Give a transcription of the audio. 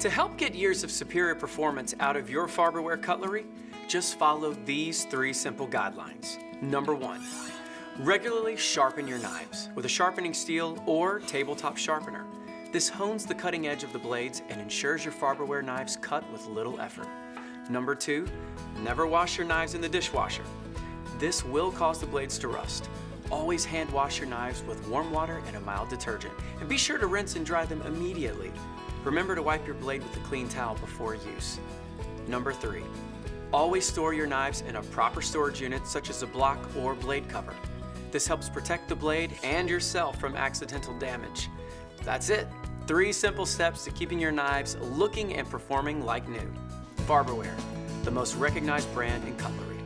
To help get years of superior performance out of your Farberware cutlery, just follow these three simple guidelines. Number one, regularly sharpen your knives with a sharpening steel or tabletop sharpener. This hones the cutting edge of the blades and ensures your Farberware knives cut with little effort. Number two, never wash your knives in the dishwasher. This will cause the blades to rust. Always hand wash your knives with warm water and a mild detergent. And be sure to rinse and dry them immediately. Remember to wipe your blade with a clean towel before use. Number three, always store your knives in a proper storage unit such as a block or blade cover. This helps protect the blade and yourself from accidental damage. That's it. Three simple steps to keeping your knives looking and performing like new. Farberware, the most recognized brand in cutlery.